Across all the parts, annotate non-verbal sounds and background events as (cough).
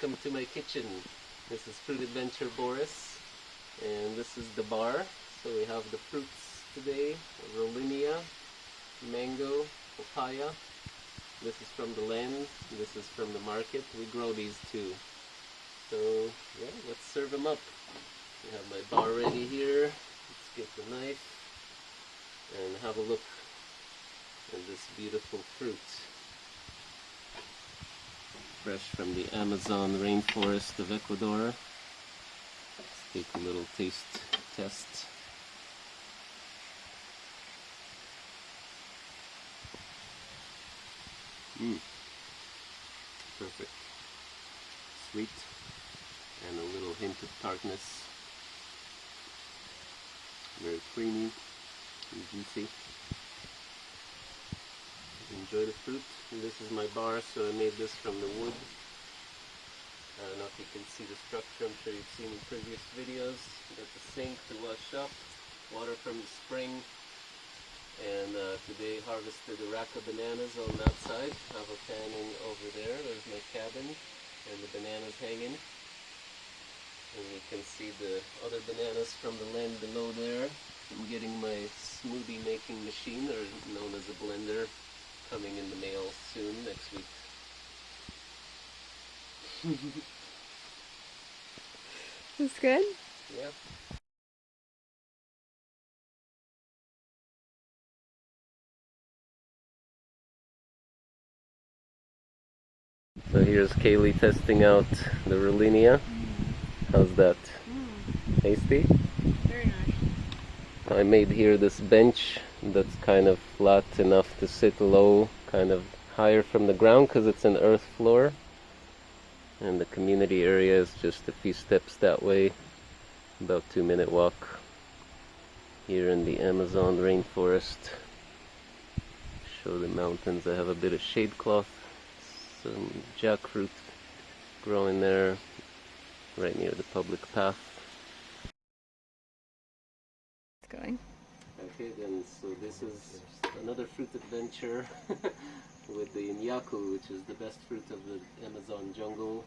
welcome to my kitchen. This is Fruit Adventure Boris, and this is the bar. So we have the fruits today, Rollinia, mango, papaya. This is from the land, this is from the market. We grow these too. So yeah, let's serve them up. I have my bar ready here. Let's get the knife and have a look at this beautiful fruit fresh from the Amazon rainforest of Ecuador. Let's take a little taste test. Mmm. Perfect. Sweet and a little hint of tartness. Very creamy and juicy enjoy the fruit. And this is my bar, so I made this from the wood. I don't know if you can see the structure, I'm sure you've seen in previous videos. got the sink to wash up, water from the spring, and uh, today harvested a rack of bananas on that side. I have a panning over there, there's my cabin, and the bananas hanging. And you can see the other bananas from the land below there. I'm getting my smoothie making machine, or known as a blender, coming in the mail soon next week. (laughs) That's good? Yeah. So here's Kaylee testing out the Rollinia. How's that? Mm. Tasty? Very nice. I made here this bench that's kind of flat enough to sit low, kind of higher from the ground because it's an earth floor. And the community area is just a few steps that way, about two minute walk here in the Amazon rainforest. Show the mountains. I have a bit of shade cloth, some jackfruit growing there right near the public path. It's going. Then, so this is another fruit adventure (laughs) with the Inyaku, which is the best fruit of the Amazon jungle.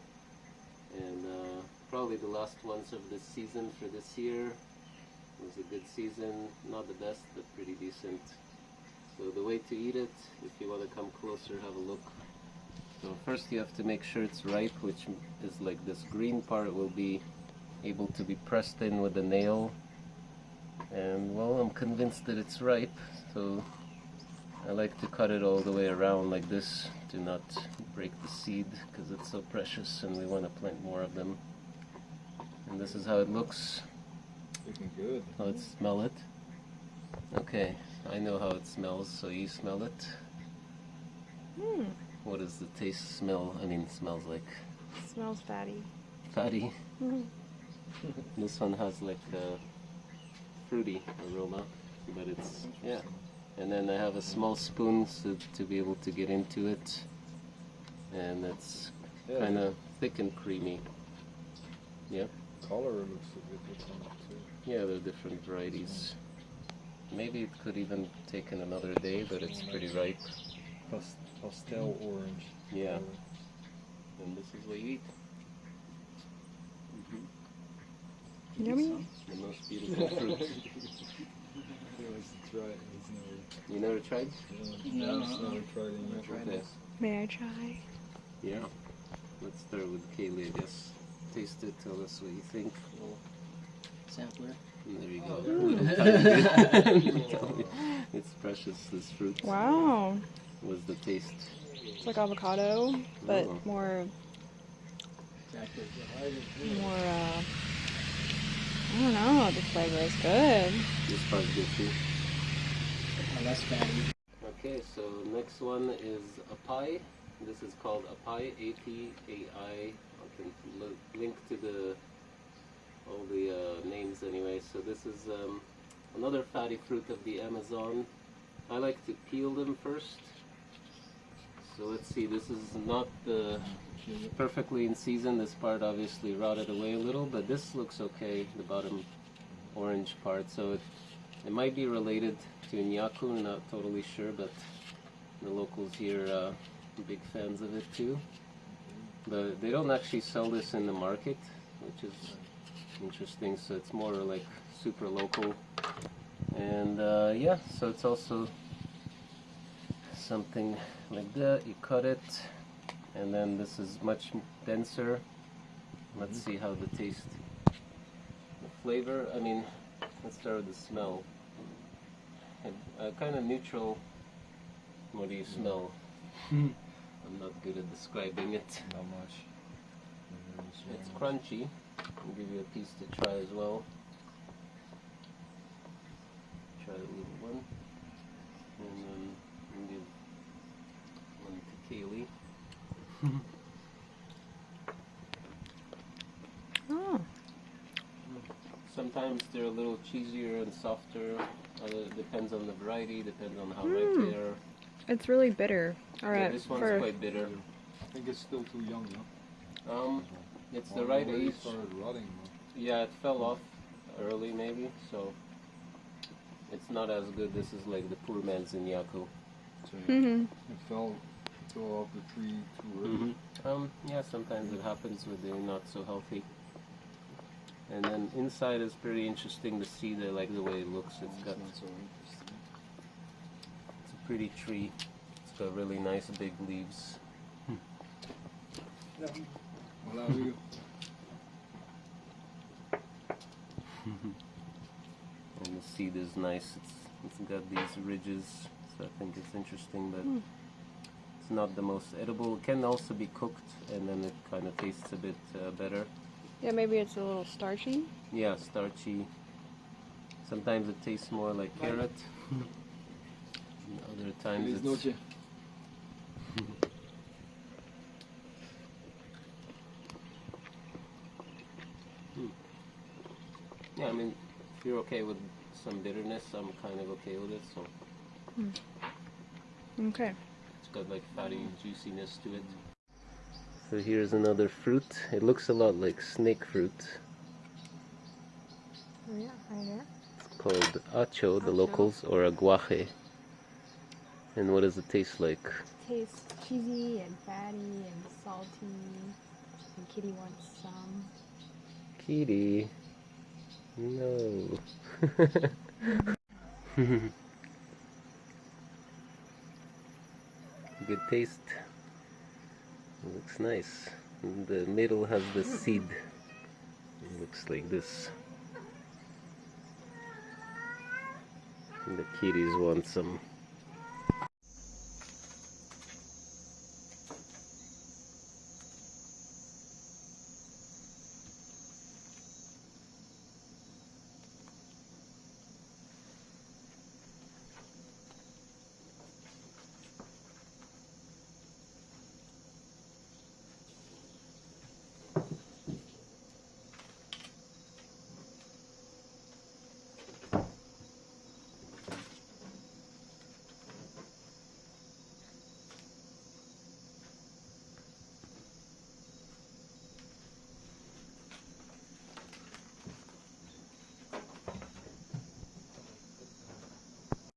And uh, probably the last ones of this season for this year. It was a good season, not the best, but pretty decent. So the way to eat it, if you want to come closer, have a look. So first you have to make sure it's ripe, which is like this green part will be able to be pressed in with a nail and well I'm convinced that it's ripe so I like to cut it all the way around like this. To not break the seed because it's so precious and we want to plant more of them. And this is how it looks. Looking good. Let's smell it? Okay I know how it smells so you smell it. Hmm. what does the taste smell I mean smells like? Smells fatty. Fatty? Mm-hmm. this one has like a fruity aroma, but it's, yeah. And then I have a small spoon so to be able to get into it. And it's yeah. kind of thick and creamy. Yeah. Color looks a bit different too. Yeah, there are different varieties. Maybe it could even take in another day, but it's pretty ripe. pastel orange. Yeah. And this is what you eat. Mm -hmm. Yummy. The most beautiful fruit. (laughs) You never tried? Yeah, no, no, never tried it Okay. May I try? Yeah. Let's start with Kaylee, I guess. Taste it, tell us what you think. Sampler. And there you go. Oh. (laughs) (laughs) it's precious, this fruit. Wow. What's the taste? It's like avocado, but Oh. more, more, uh, I don't know, the flavor is good. This part's good too. less fatty. Okay, so next one is apai. This is called apai, A-P-A-I. I can link to the all the uh, names anyway. So this is um, another fatty fruit of the Amazon. I like to peel them first. So let's see, this is not the perfectly in season. This part obviously rotted away a little, but this looks okay, the bottom orange part. So it, it might be related to Nyaku, not totally sure, but the locals here uh, big fans of it too. but they don't actually sell this in the market, which is interesting. So it's more like super local, and uh, yeah, so it's also something like that. You cut it, and then this is much denser. Let's see how the taste, the flavor. I mean, let's start with the smell. Uh, kind of neutral. What do you smell? I'm not good at describing it. Not much. It's It's crunchy. I'll give you a piece to try as well. Try the little one. And then I'll give one to Kaylee. (laughs) Oh, Sometimes they're a little cheesier and softer. Other depends on the variety, depends on how Mm. ripe they are. it's really bitter. All Yeah, this one's for quite bitter. I think it's still too young, no? Um, it's the right already age. started rotting. Yeah, it fell off early maybe, so it's not as good. This is like the poor man's Inyaku. So hmm it fell, fell off the tree too early. Um, yeah, sometimes it happens when they're not so healthy. And then inside is pretty interesting to see the like the way it looks. It's got It's not so interesting. it's a pretty tree. It's got really nice big leaves. Voilà, Hugo. (laughs) And the seed is nice. It's it's got these ridges, so I think it's interesting, but Hmm. It's not the most edible. It can also be cooked, and then it kind of tastes a bit uh, better. yeah, maybe it's a little starchy. Yeah, starchy. Sometimes it tastes more like carrot. (laughs) Other times Feliz it's noche. (laughs) yeah. I mean, if you're okay with some bitterness, I'm kind of okay with it. So Okay. It's got like fatty juiciness to it. So here's another fruit. It looks a lot like snake fruit. Oh, yeah, right there. It's called acho, the Acho. locals, or aguaje. And what does it taste like? It Tastes cheesy and fatty and salty. And Kitty wants some. Kitty. No. (laughs) (laughs) Good taste. looks nice. The middle has the seed. It looks like this. And the kitties want some.